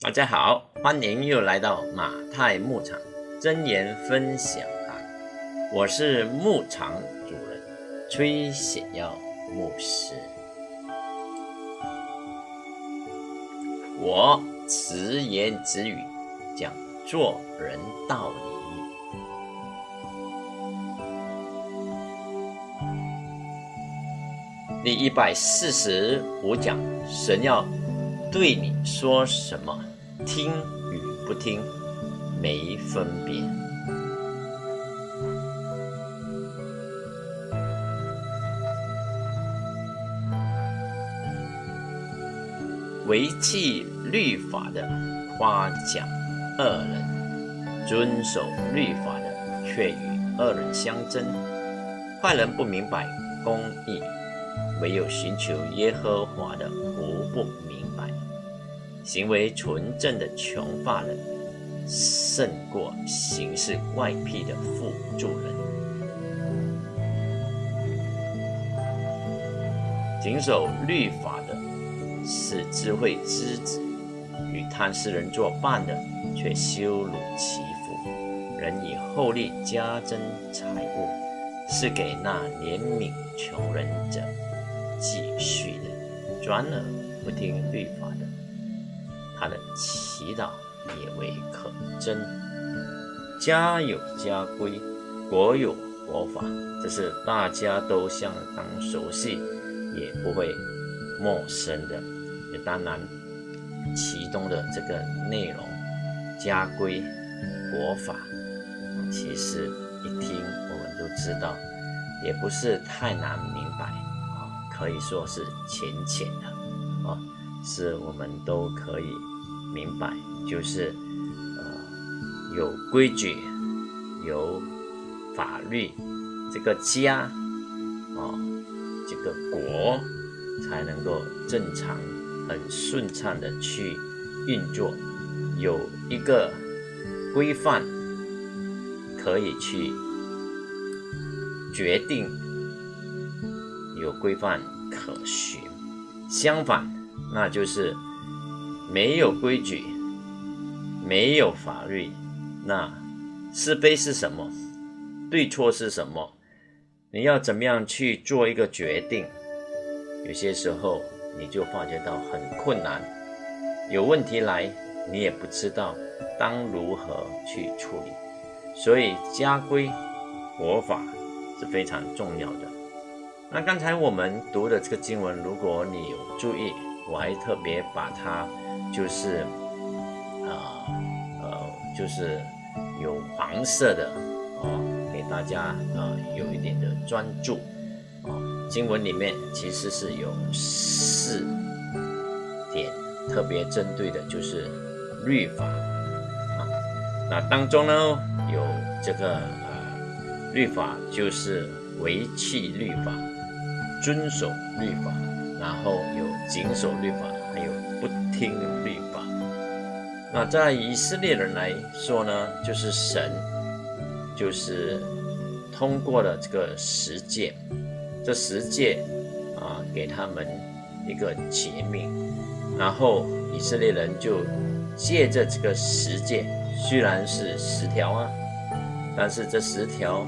大家好，欢迎又来到马太牧场真言分享啊！我是牧场主人崔显耀牧师。我直言直语讲做人道理。第一百四十五讲，神要对你说什么，听与不听没分别。违弃律法的夸奖恶人，遵守律法的却与恶人相争。坏人不明白公义。唯有寻求耶和华的，无不明白。行为纯正的穷乏人，胜过行事怪癖的富足人。谨守律法的，是智慧之子；与贪食人作伴的，却羞辱其父。人以厚利加增财物，是给那怜悯穷人者。继续的，专而不听律法的，他的祈祷也为可真。家有家规，国有国法，这是大家都相当熟悉，也不会陌生的。也当然，其中的这个内容，家规、国法，其实一听我们都知道，也不是太难明白啊。可以说是浅浅的啊，是我们都可以明白，就是呃有规矩、有法律，这个家啊，这个国才能够正常、很顺畅的去运作，有一个规范可以去决定。有规范可循，相反，那就是没有规矩，没有法律。那是非是什么？对错是什么？你要怎么样去做一个决定？有些时候你就发觉到很困难，有问题来，你也不知道当如何去处理。所以家规、国法是非常重要的。那刚才我们读的这个经文，如果你有注意，我还特别把它就是，呃呃，就是有黄色的啊，给大家啊有一点的专注啊。经文里面其实是有四点特别针对的，就是律法啊。那当中呢有这个呃律法，就是为弃律法。遵守律法，然后有谨守律法，还有不听律法。那在以色列人来说呢，就是神，就是通过了这个十诫，这十诫啊，给他们一个诫命，然后以色列人就借着这个十诫，虽然是十条啊，但是这十条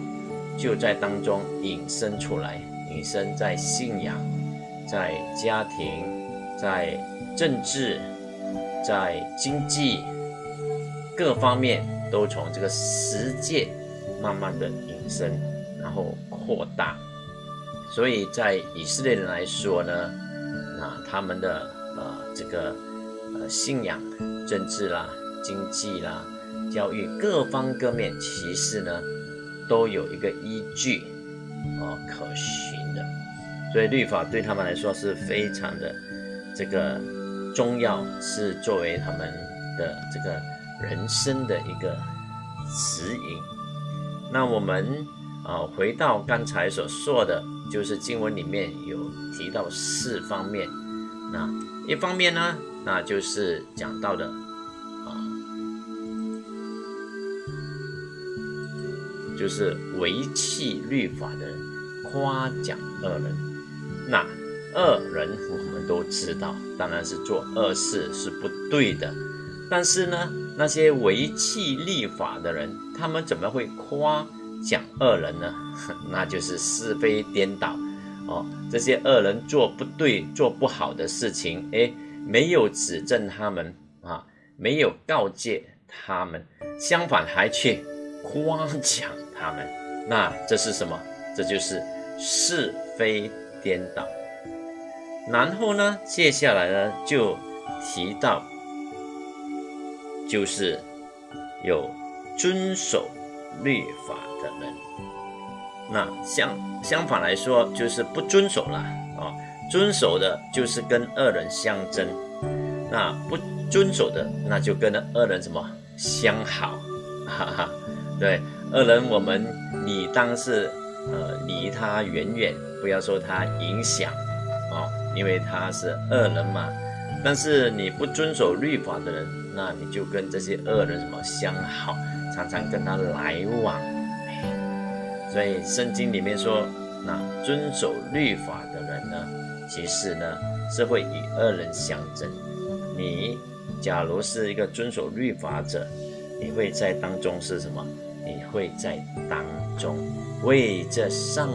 就在当中引申出来。引申在信仰、在家庭、在政治、在经济各方面，都从这个十界慢慢的引申，然后扩大。所以在以色列人来说呢，那他们的呃这个呃信仰、政治啦、经济啦、教育各方各面，其实呢都有一个依据啊可循。所以律法对他们来说是非常的这个重要，是作为他们的这个人生的一个指引。那我们啊回到刚才所说的，就是经文里面有提到四方面。那一方面呢，那就是讲到的啊，就是违弃律法的夸奖恶人。那恶人我们都知道，当然是做恶事是不对的但是呢，那些违弃立法的人，他们怎么会夸奖恶人呢？那就是是非颠倒哦。这些恶人做不对、做不好的事情，诶，没有指正他们啊，没有告诫他们，相反还去夸奖他们。那这是什么？这就是是非颠倒。然后呢，接下来呢就提到，就是有遵守律法的人。那相相反来说，就是不遵守了啊。遵守的就是跟恶人相争，那不遵守的那就跟恶人什么相好，哈哈。对，恶人我们你当是呃离他远远，不要受他影响。哦因为他是恶人嘛，但是你不遵守律法的人，那你就跟这些恶人什么相好，常常跟他来往。所以圣经里面说，那遵守律法的人呢，其实呢是会与恶人相争。你假如是一个遵守律法者，你会在当中是什么？你会在当中为这上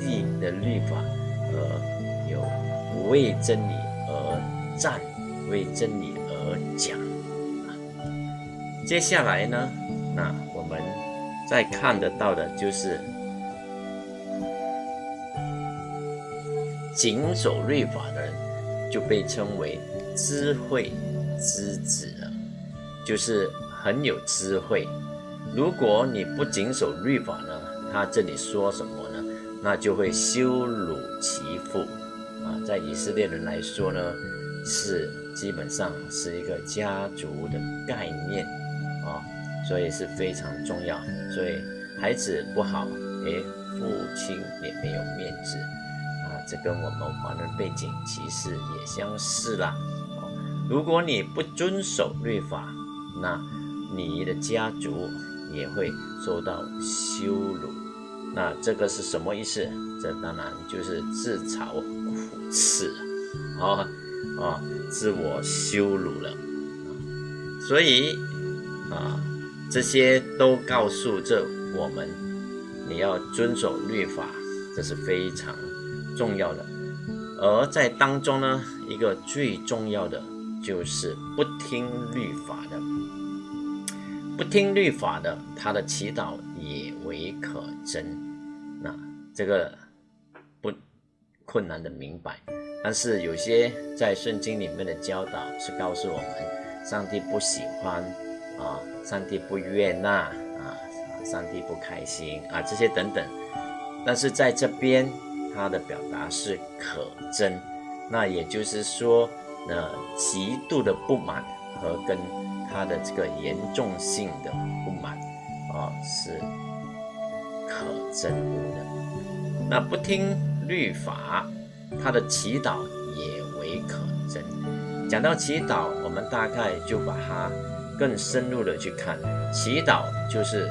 帝的律法而。为真理而战，为真理而讲。接下来呢，那我们再看得到的就是谨守律法的人，就被称为智慧之子了，就是很有智慧。如果你不谨守律法呢，他这里说什么？那就会羞辱其父。啊，在以色列人来说呢，是基本上是一个家族的概念啊，所以是非常重要。所以孩子不好，诶，父亲也没有面子啊，这跟我们华人背景其实也相似啦。如果你不遵守律法，那你的家族也会受到羞辱。那这个是什么意思？这当然就是自嘲苦。耻啊啊，自我羞辱了，所以啊，这些都告诉着我们，你要遵守律法，这是非常重要的。而在当中呢，一个最重要的就是不听律法的，不听律法的，他的祈祷为可真。那这个不。困难的明白，但是有些在圣经里面的教导是告诉我们，上帝不喜欢啊，上帝不悦纳啊，上帝不开心啊，这些等等。但是在这边，他的表达是可真，那也就是说，呃极度的不满和跟他的这个严重性的不满啊是可真的。那不听。律法，他的祈祷也为可真。讲到祈祷，我们大概就把它更深入的去看。祈祷就是，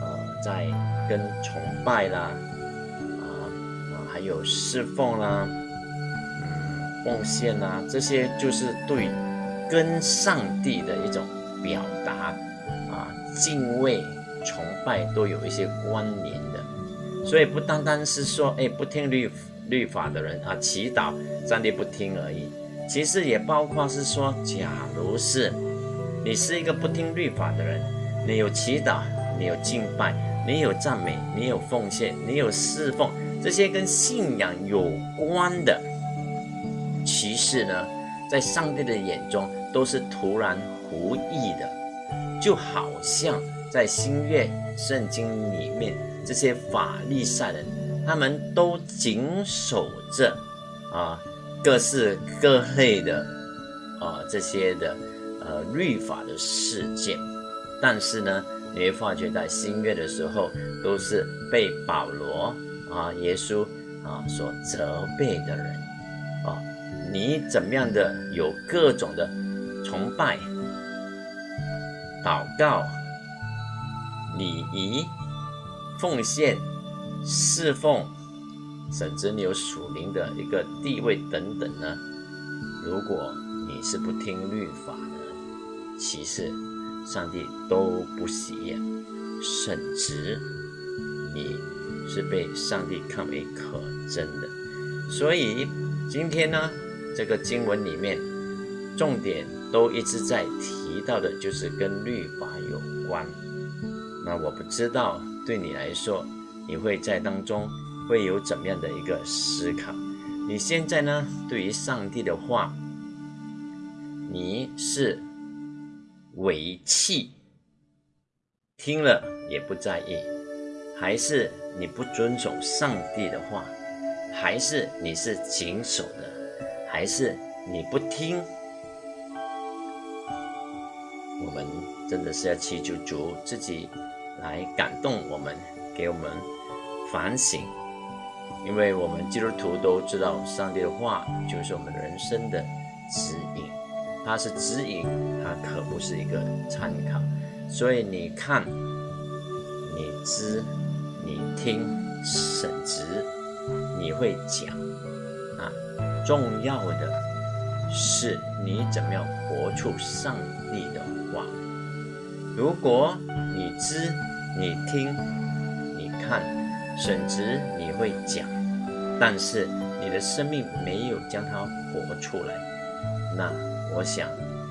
呃，在跟崇拜啦，啊啊，还有侍奉啦，嗯，奉献啦，这些就是对跟上帝的一种表达啊，敬畏、崇拜都有一些关联的。所以不单单是说，哎，不听律律法的人啊，祈祷上帝不听而已。其实也包括是说，假如是你是一个不听律法的人，你有祈祷，你有敬拜，你有赞美，你有奉献，你有侍奉，这些跟信仰有关的，其实呢，在上帝的眼中都是徒然无意的，就好像在新约圣经里面。这些法利赛人，他们都谨守着啊各式各类的啊这些的呃律法的事件，但是呢，你会发觉在新约的时候，都是被保罗啊耶稣啊所责备的人啊，你怎么样的有各种的崇拜、祷告、礼仪。奉献、侍奉，甚至你有属灵的一个地位等等呢？如果你是不听律法的，其实上帝都不喜悦，甚至你是被上帝看为可憎的。所以今天呢，这个经文里面重点都一直在提到的，就是跟律法有关。那我不知道对你来说，你会在当中会有怎么样的一个思考？你现在呢，对于上帝的话，你是违弃，听了也不在意，还是你不遵守上帝的话？还是你是谨守的，还是你不听？我们真的是要祈求主自己来感动我们，给我们反省，因为我们基督徒都知道，上帝的话就是我们人生的指引，它是指引，它可不是一个参考。所以你看，你知，你听，审直。你会讲啊，重要的是你怎么样活出上帝的。如果你知、你听、你看，甚至你会讲，但是你的生命没有将它活出来，那我想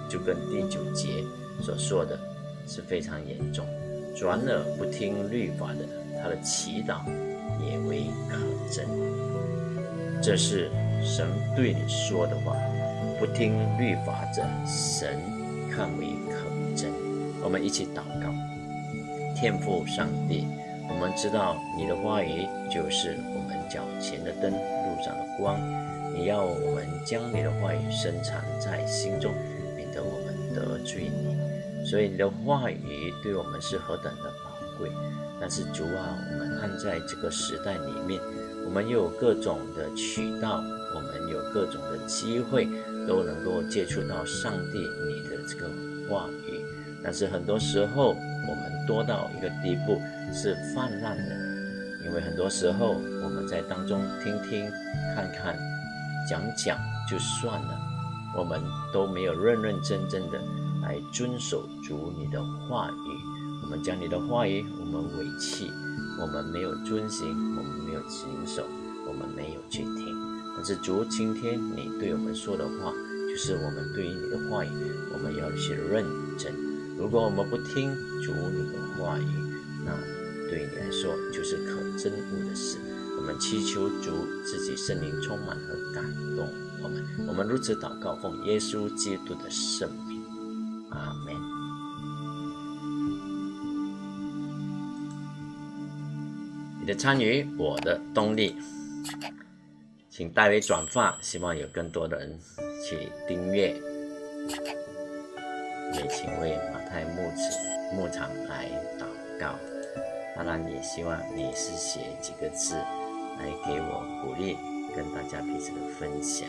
就跟第九节所说的是非常严重。转耳不听律法的，他的祈祷也为可憎。这是神对你说的话，不听律法者，神看为可。我们一起祷告，天父上帝，我们知道你的话语就是我们脚前的灯，路上的光。你要我们将你的话语深藏在心中，免得我们得罪你。所以你的话语对我们是何等的宝贵。但是主啊，我们按在这个时代里面。我们又有各种的渠道，我们有各种的机会，都能够接触到上帝你的这个话语。但是很多时候，我们多到一个地步是泛滥的，因为很多时候我们在当中听听、看看、讲讲就算了，我们都没有认认真真的来遵守主你的话语。我们将你的话语，我们委弃。我们没有遵行，我们没有谨守，我们没有去听。但是主今天你对我们说的话，就是我们对于你的话语，我们要去认真。如果我们不听主你的话语，那对你来说就是可憎恶的事。我们祈求主自己圣灵充满和感动我们。我们如此祷告，奉耶稣基督的圣名，阿门。你的参与，我的动力，请代为转发，希望有更多的人去订阅。也请为在牧子牧场来祷告。当然，也希望你是写几个字来给我鼓励，跟大家彼此的分享。